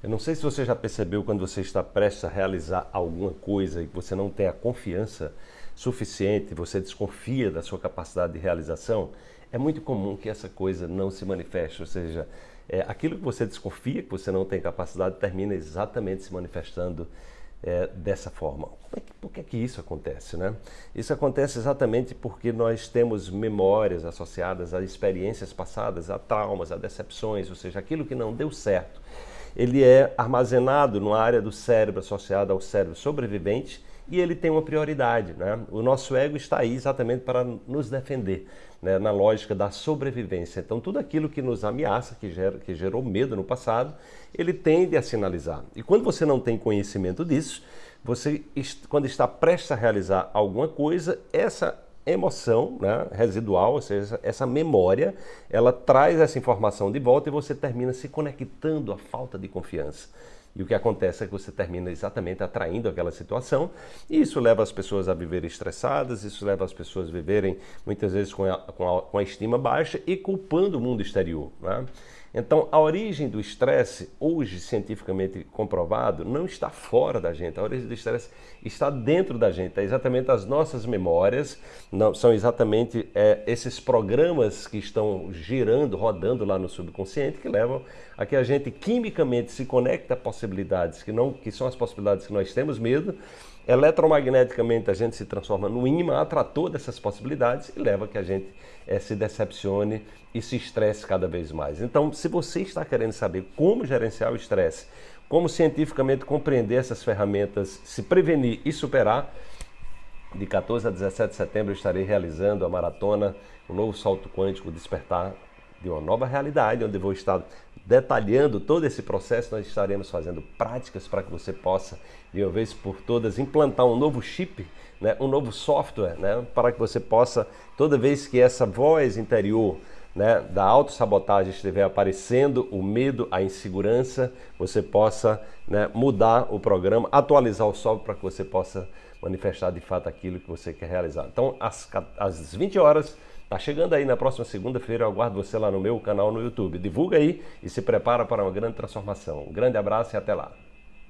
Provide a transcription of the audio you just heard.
Eu não sei se você já percebeu quando você está prestes a realizar alguma coisa e você não tem a confiança suficiente, você desconfia da sua capacidade de realização, é muito comum que essa coisa não se manifeste, ou seja, é, aquilo que você desconfia que você não tem capacidade termina exatamente se manifestando é, dessa forma. É que, por que, é que isso acontece? Né? Isso acontece exatamente porque nós temos memórias associadas a experiências passadas, a traumas, a decepções, ou seja, aquilo que não deu certo ele é armazenado numa área do cérebro associada ao cérebro sobrevivente e ele tem uma prioridade. Né? O nosso ego está aí exatamente para nos defender, né? na lógica da sobrevivência. Então, tudo aquilo que nos ameaça, que, gera, que gerou medo no passado, ele tende a sinalizar. E quando você não tem conhecimento disso, você, quando está prestes a realizar alguma coisa, essa emoção né, residual, ou seja, essa memória, ela traz essa informação de volta e você termina se conectando à falta de confiança. E o que acontece é que você termina exatamente atraindo aquela situação, e isso leva as pessoas a viverem estressadas, isso leva as pessoas a viverem muitas vezes com a, com a, com a estima baixa e culpando o mundo exterior. Né? Então, a origem do estresse, hoje cientificamente comprovado, não está fora da gente. A origem do estresse está dentro da gente. É exatamente as nossas memórias, não, são exatamente é, esses programas que estão girando, rodando lá no subconsciente, que levam a que a gente quimicamente se conecte a possibilidades que, não, que são as possibilidades que nós temos medo Eletromagneticamente a gente se transforma no imã atrator dessas possibilidades e leva que a gente é, se decepcione e se estresse cada vez mais. Então, se você está querendo saber como gerenciar o estresse, como cientificamente compreender essas ferramentas, se prevenir e superar, de 14 a 17 de setembro eu estarei realizando a maratona, o novo salto quântico, despertar de uma nova realidade, onde vou estar detalhando todo esse processo, nós estaremos fazendo práticas para que você possa, de uma vez por todas, implantar um novo chip, né, um novo software, né, para que você possa, toda vez que essa voz interior né, da autossabotagem estiver aparecendo, o medo, a insegurança, você possa né, mudar o programa, atualizar o software para que você possa manifestar de fato aquilo que você quer realizar. Então, às, às 20 horas, Tá chegando aí na próxima segunda-feira, eu aguardo você lá no meu canal no YouTube. Divulga aí e se prepara para uma grande transformação. Um grande abraço e até lá.